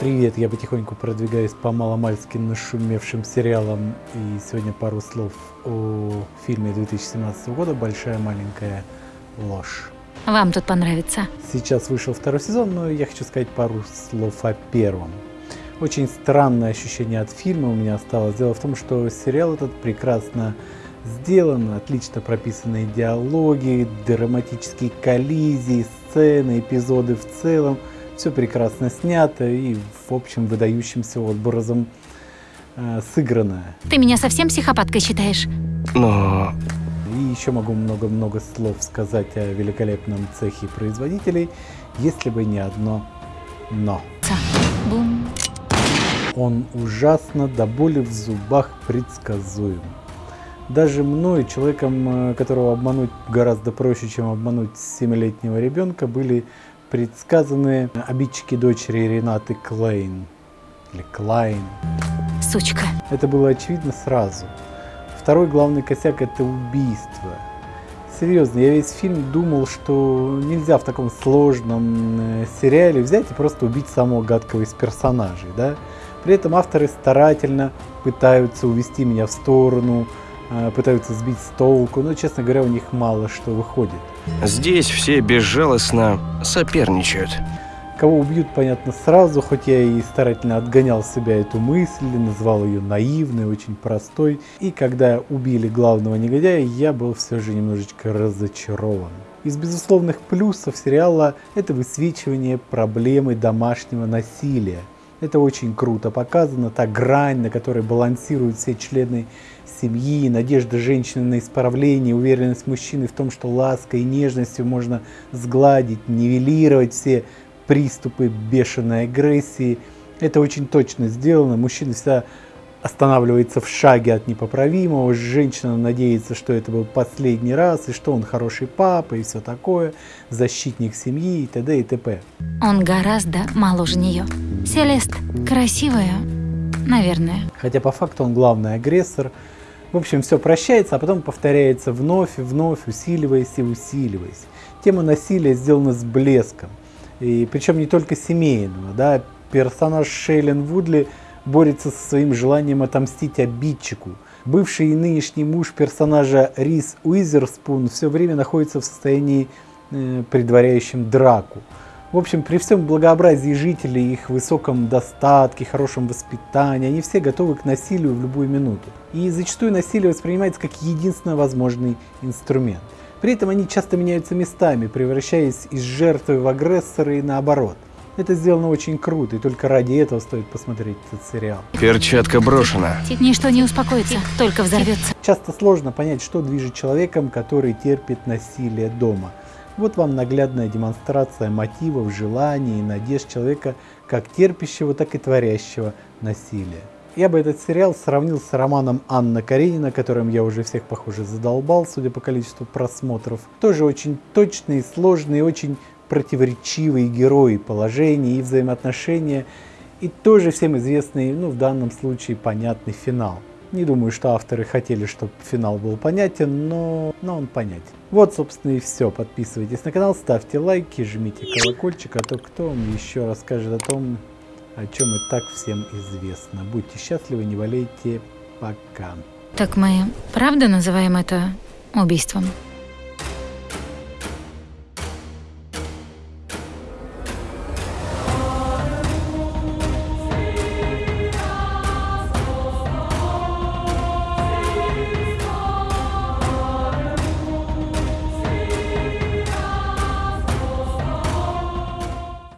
Привет, я потихоньку продвигаюсь по маломальски нашумевшим сериалам. И сегодня пару слов о фильме 2017 года «Большая маленькая ложь». Вам тут понравится. Сейчас вышел второй сезон, но я хочу сказать пару слов о первом. Очень странное ощущение от фильма у меня осталось. Дело в том, что сериал этот прекрасно сделан, отлично прописанные диалоги, драматические коллизии, сцены, эпизоды в целом – все прекрасно снято и, в общем, выдающимся образом э, сыграно. Ты меня совсем психопаткой считаешь? Но... И еще могу много-много слов сказать о великолепном цехе производителей, если бы не одно «но». Бум. Он ужасно до боли в зубах предсказуем. Даже мной, человеком, э, которого обмануть гораздо проще, чем обмануть семилетнего ребенка, были предсказаны обидчики дочери Ренаты Клейн. Или Клайн. Сучка. Это было очевидно сразу. Второй главный косяк это убийство. Серьезно, я весь фильм думал, что нельзя в таком сложном э, сериале взять и просто убить самого гадкого из персонажей. Да? При этом авторы старательно пытаются увести меня в сторону, пытаются сбить с толку, но, честно говоря, у них мало что выходит. Здесь все безжалостно соперничают. Кого убьют, понятно, сразу, хоть я и старательно отгонял себя эту мысль, называл ее наивной, очень простой. И когда убили главного негодяя, я был все же немножечко разочарован. Из безусловных плюсов сериала это высвечивание проблемы домашнего насилия. Это очень круто показано, та грань, на которой балансируют все члены семьи, надежда женщины на исправление, уверенность мужчины в том, что лаской и нежностью можно сгладить, нивелировать все приступы бешеной агрессии. Это очень точно сделано. Мужчина всегда останавливается в шаге от непоправимого, женщина надеется, что это был последний раз, и что он хороший папа, и все такое, защитник семьи, и т.д. и т.п. Он гораздо моложе нее. Селест красивая, наверное. Хотя по факту он главный агрессор. В общем, все прощается, а потом повторяется вновь и вновь, усиливаясь и усиливаясь. Тема насилия сделана с блеском. И причем не только семейного. Да? Персонаж Шейлен Вудли – борется со своим желанием отомстить обидчику. Бывший и нынешний муж персонажа Рис Уизерспун все время находится в состоянии, э, предваряющем драку. В общем, при всем благообразии жителей, их высоком достатке, хорошем воспитании, они все готовы к насилию в любую минуту. И зачастую насилие воспринимается как единственно возможный инструмент. При этом они часто меняются местами, превращаясь из жертвы в агрессора и наоборот. Это сделано очень круто, и только ради этого стоит посмотреть этот сериал. Перчатка брошена. Ничто не успокоится, только взорвется. Часто сложно понять, что движет человеком, который терпит насилие дома. Вот вам наглядная демонстрация мотивов, желаний и надежд человека, как терпящего, так и творящего насилие. Я бы этот сериал сравнил с романом Анна Каренина, которым я уже всех, похоже, задолбал, судя по количеству просмотров. Тоже очень точный, сложный, очень противоречивые герои положения и взаимоотношения, и тоже всем известный, ну в данном случае понятный финал. Не думаю, что авторы хотели, чтобы финал был понятен, но, но он понятен. Вот, собственно, и все. Подписывайтесь на канал, ставьте лайки, жмите колокольчик, а то кто вам еще расскажет о том, о чем и так всем известно. Будьте счастливы, не болейте. Пока. Так мы правда называем это убийством?